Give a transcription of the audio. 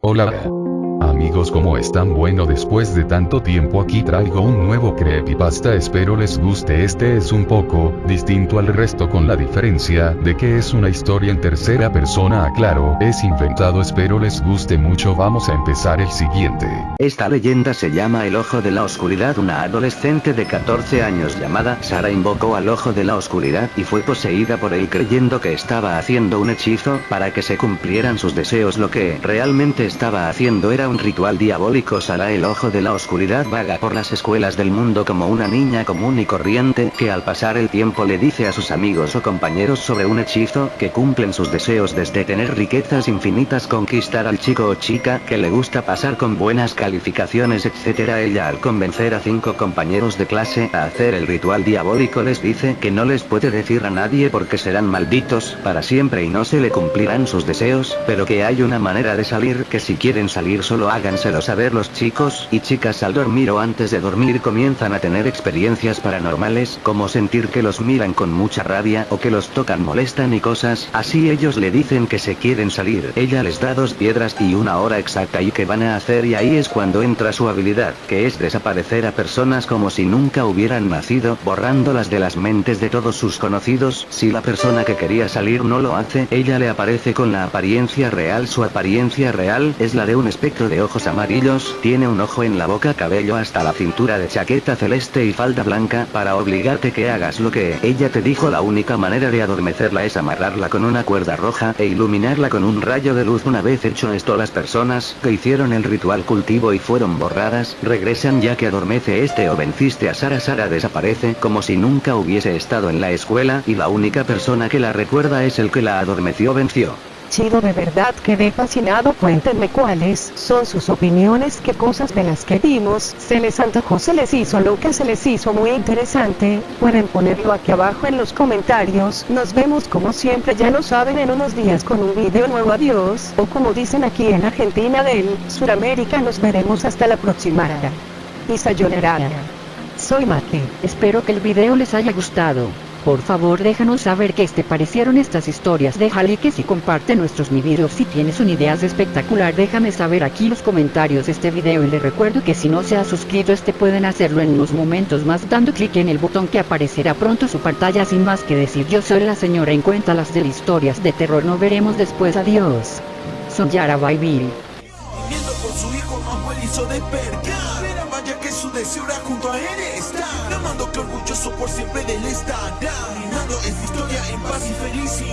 Hola. Amigos ¿cómo están? Bueno después de tanto tiempo aquí traigo un nuevo creepypasta. Espero les guste. Este es un poco, distinto al resto con la diferencia, de que es una historia en tercera persona. Aclaro, es inventado. Espero les guste mucho. Vamos a empezar el siguiente. Esta leyenda se llama El Ojo de la Oscuridad. Una adolescente de 14 años llamada Sara invocó al Ojo de la Oscuridad y fue poseída por él creyendo que estaba haciendo un hechizo para que se cumplieran sus deseos. Lo que realmente estaba haciendo era un ritual diabólico Sara el ojo de la oscuridad vaga por las escuelas del mundo como una niña común y corriente que al pasar el tiempo le dice a sus amigos o compañeros sobre un hechizo que cumplen sus deseos desde tener riquezas infinitas conquistar al chico o chica que le gusta pasar con buenas calificaciones etc. Ella al convencer a cinco compañeros de clase a hacer el ritual diabólico les dice que no les puede decir a nadie porque serán malditos para siempre y no se le cumplirán sus deseos, pero que hay una manera de salir que si quieren salir solo háganselo saber los chicos y chicas al dormir o antes de dormir comienzan a tener experiencias paranormales como sentir que los miran con mucha rabia o que los tocan molestan y cosas así. Ellos le dicen que se quieren salir. Ella les da dos piedras y una hora exacta y que van a hacer y ahí es cuando entra su habilidad que es desaparecer a personas como si nunca hubieran nacido borrándolas de las mentes de todos sus conocidos. Si la persona que quería salir no lo hace ella le aparece con la apariencia real. Su apariencia real es la de un espectro de ojos amarillos, tiene un ojo en la boca cabello hasta la cintura de chaqueta celeste y falda blanca para obligarte que hagas lo que ella te dijo. La única manera de adormecerla es amarrarla con una cuerda roja e iluminarla con un rayo de luz. Una vez hecho esto las personas que hicieron el ritual cultivo y fueron borradas, regresan ya que adormece este o venciste a Sara. Sara desaparece como si nunca hubiese estado en la escuela y la única persona que la recuerda es el que la adormeció venció chido de verdad quedé fascinado cuéntenme cuáles son sus opiniones qué cosas de las que vimos se les antojó se les hizo lo que se les hizo muy interesante pueden ponerlo aquí abajo en los comentarios nos vemos como siempre ya lo saben en unos días con un video nuevo adiós o como dicen aquí en Argentina del Suramérica nos veremos hasta la próxima y sayonara soy Mate espero que el video les haya gustado por favor déjanos saber qué te parecieron estas historias. Deja like y comparte nuestros mi videos si tienes una idea espectacular déjame saber aquí los comentarios de este video. Y le recuerdo que si no se ha suscrito este pueden hacerlo en unos momentos más dando clic en el botón que aparecerá pronto su pantalla. Sin más que decir yo soy la señora en cuenta las de historias de terror. No veremos después. Adiós. Soy Yara Bill su deseo era junto a él está Amando que orgulloso por siempre de él está Terminando esta historia en paz y felicidad